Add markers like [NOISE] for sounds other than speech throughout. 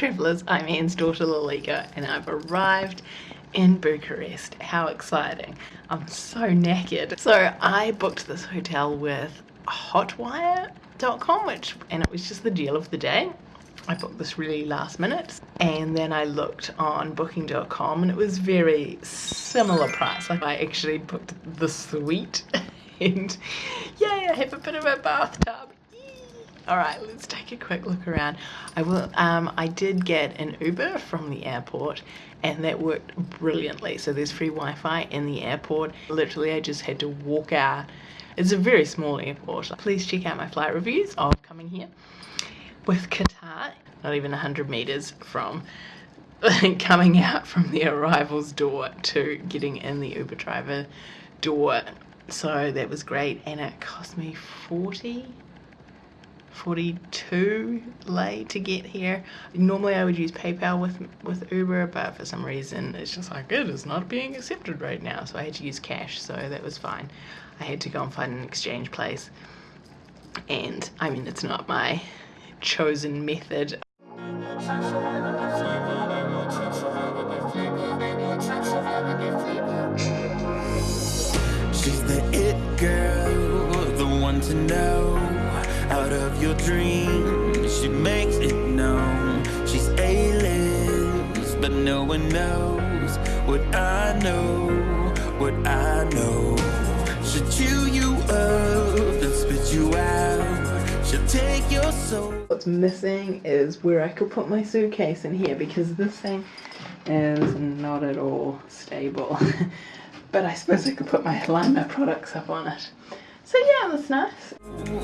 travellers, I'm Anne's daughter Lalika and I've arrived in Bucharest. How exciting. I'm so knackered. So I booked this hotel with hotwire.com which and it was just the deal of the day. I booked this really last minute and then I looked on booking.com and it was very similar price. Like I actually booked the suite [LAUGHS] and yay I have a bit of a bathtub all right let's take a quick look around. I will um i did get an uber from the airport and that worked brilliantly. So there's free wi-fi in the airport. Literally i just had to walk out. It's a very small airport. Please check out my flight reviews of coming here. With qatar not even 100 meters from [LAUGHS] coming out from the arrivals door to getting in the uber driver door. So that was great and it cost me 40 42 lei to get here. Normally I would use PayPal with with Uber, but for some reason it's just like it is not being accepted right now. So I had to use cash, so that was fine. I had to go and find an exchange place. And I mean, it's not my chosen method. She's the it girl, the one to know out of your dreams. She makes it known. She's A-list But no one knows What I know What I know. She'll chew you up And spit you out. She'll take your soul. What's missing is where I could put my suitcase in here Because this thing is not at all stable. [LAUGHS] But I suppose I could put my Lima products up on it. So yeah, that's nice.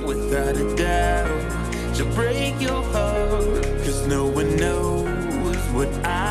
Without a doubt, she'll break your heart. Cause no one knows what I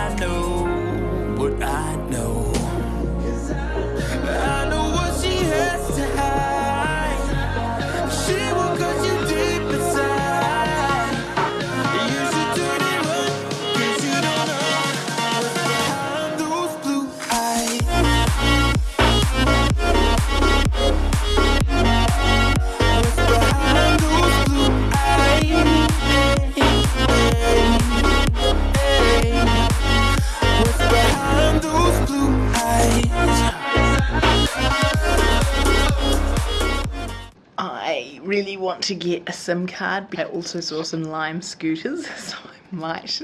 really want to get a SIM card. I also saw some Lime scooters, [LAUGHS] so I might,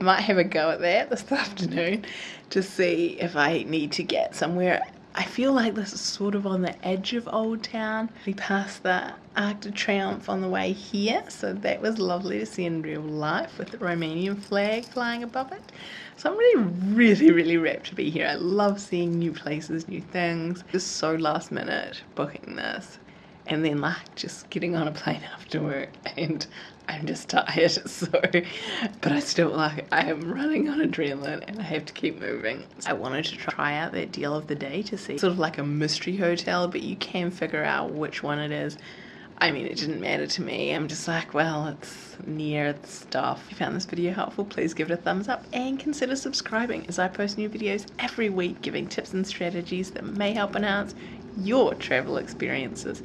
I might have a go at that this [LAUGHS] afternoon to see if I need to get somewhere. I feel like this is sort of on the edge of Old Town. We passed the Arc de Triomphe on the way here, so that was lovely to see in real life with the Romanian flag flying above it. So I'm really, really, really rapt to be here. I love seeing new places, new things. Just so last minute booking this and then like just getting on a plane after work and I'm just tired [LAUGHS] so but I still like I am running on adrenaline and I have to keep moving. I wanted to try out that deal of the day to see sort of like a mystery hotel but you can figure out which one it is I mean it didn't matter to me I'm just like well it's near the stuff if you found this video helpful please give it a thumbs up and consider subscribing as I post new videos every week giving tips and strategies that may help enhance your travel experiences.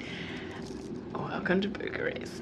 Welcome to Bucharest.